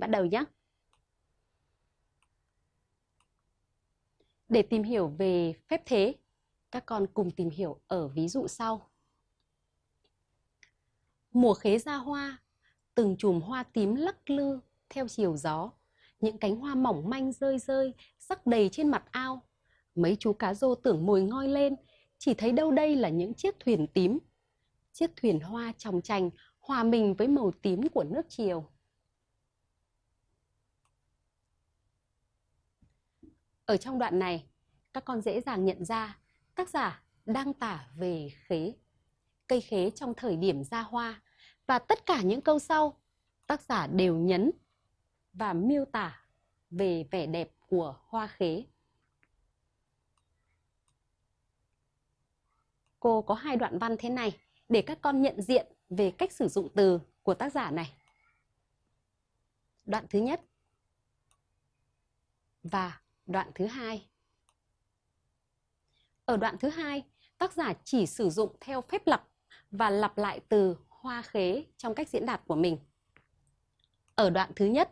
mình bắt đầu nhé. Để tìm hiểu về phép thế, các con cùng tìm hiểu ở ví dụ sau. Mùa khế ra hoa, từng chùm hoa tím lắc lư theo chiều gió. Những cánh hoa mỏng manh rơi rơi, sắc đầy trên mặt ao. Mấy chú cá rô tưởng mồi ngoi lên, chỉ thấy đâu đây là những chiếc thuyền tím. Chiếc thuyền hoa tròng trành hòa mình với màu tím của nước chiều. Ở trong đoạn này, các con dễ dàng nhận ra tác giả đang tả về khế, cây khế trong thời điểm ra hoa và tất cả những câu sau tác giả đều nhấn và miêu tả về vẻ đẹp của hoa khế. Cô có hai đoạn văn thế này để các con nhận diện về cách sử dụng từ của tác giả này. Đoạn thứ nhất và đoạn thứ hai. Ở đoạn thứ hai, tác giả chỉ sử dụng theo phép lặp và lặp lại từ hoa khế trong cách diễn đạt của mình. Ở đoạn thứ nhất,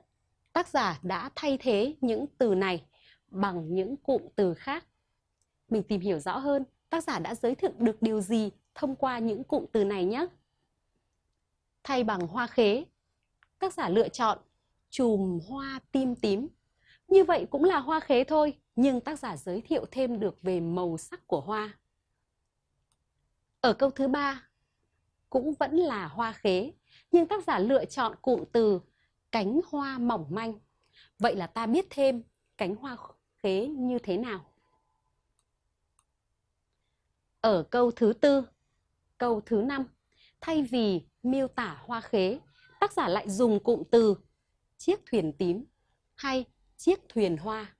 tác giả đã thay thế những từ này bằng những cụm từ khác. Mình tìm hiểu rõ hơn, tác giả đã giới thiệu được điều gì thông qua những cụm từ này nhé. Thay bằng hoa khế, tác giả lựa chọn chùm hoa tim tím. Như vậy cũng là hoa khế thôi, nhưng tác giả giới thiệu thêm được về màu sắc của hoa. Ở câu thứ ba, cũng vẫn là hoa khế, nhưng tác giả lựa chọn cụm từ cánh hoa mỏng manh. Vậy là ta biết thêm cánh hoa khế như thế nào. Ở câu thứ tư, câu thứ năm, thay vì miêu tả hoa khế, tác giả lại dùng cụm từ chiếc thuyền tím hay chiếc thuyền hoa.